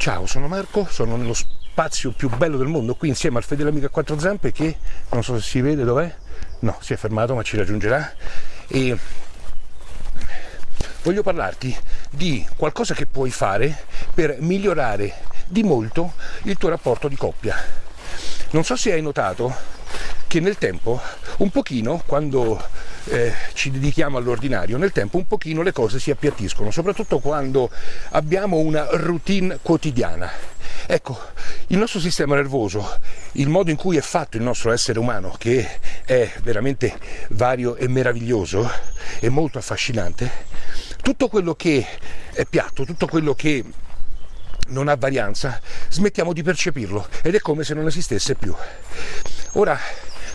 Ciao, sono Marco, sono nello spazio più bello del mondo, qui insieme al fedele amico a quattro zampe che non so se si vede dov'è, no, si è fermato ma ci raggiungerà e voglio parlarti di qualcosa che puoi fare per migliorare di molto il tuo rapporto di coppia. Non so se hai notato che nel tempo, un pochino, quando eh, ci dedichiamo all'ordinario, nel tempo un pochino le cose si appiattiscono, soprattutto quando abbiamo una routine quotidiana. Ecco, il nostro sistema nervoso, il modo in cui è fatto il nostro essere umano, che è veramente vario e meraviglioso e molto affascinante, tutto quello che è piatto, tutto quello che non ha varianza, smettiamo di percepirlo ed è come se non esistesse più. Ora,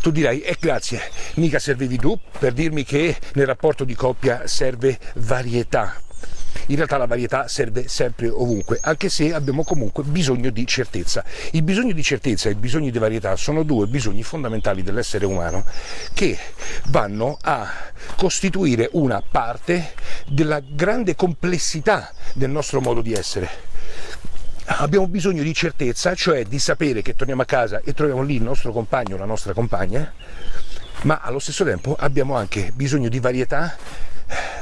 tu dirai, e eh, grazie, mica servivi tu per dirmi che nel rapporto di coppia serve varietà. In realtà la varietà serve sempre ovunque, anche se abbiamo comunque bisogno di certezza. Il bisogno di certezza e il bisogno di varietà sono due bisogni fondamentali dell'essere umano che vanno a costituire una parte della grande complessità del nostro modo di essere abbiamo bisogno di certezza, cioè di sapere che torniamo a casa e troviamo lì il nostro compagno la nostra compagna, ma allo stesso tempo abbiamo anche bisogno di varietà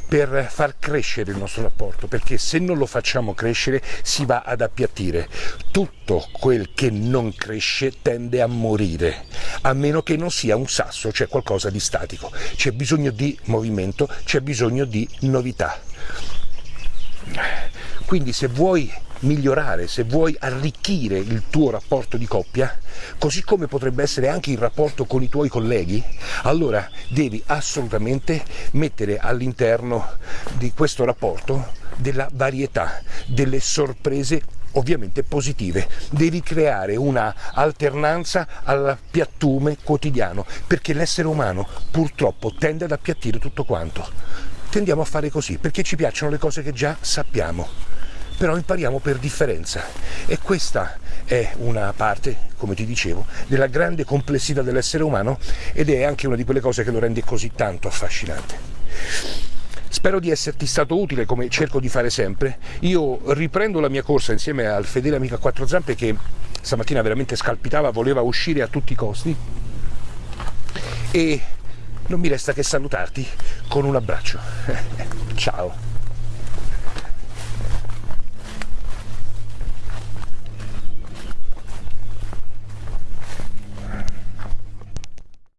per far crescere il nostro rapporto, perché se non lo facciamo crescere si va ad appiattire. Tutto quel che non cresce tende a morire, a meno che non sia un sasso, cioè qualcosa di statico. C'è bisogno di movimento, c'è bisogno di novità. Quindi se vuoi migliorare, se vuoi arricchire il tuo rapporto di coppia, così come potrebbe essere anche il rapporto con i tuoi colleghi, allora devi assolutamente mettere all'interno di questo rapporto della varietà, delle sorprese ovviamente positive. Devi creare una alternanza al piattume quotidiano, perché l'essere umano purtroppo tende ad appiattire tutto quanto. Tendiamo a fare così, perché ci piacciono le cose che già sappiamo però impariamo per differenza e questa è una parte, come ti dicevo, della grande complessità dell'essere umano ed è anche una di quelle cose che lo rende così tanto affascinante. Spero di esserti stato utile come cerco di fare sempre. Io riprendo la mia corsa insieme al fedele amico a quattro zampe che stamattina veramente scalpitava, voleva uscire a tutti i costi e non mi resta che salutarti con un abbraccio. Ciao!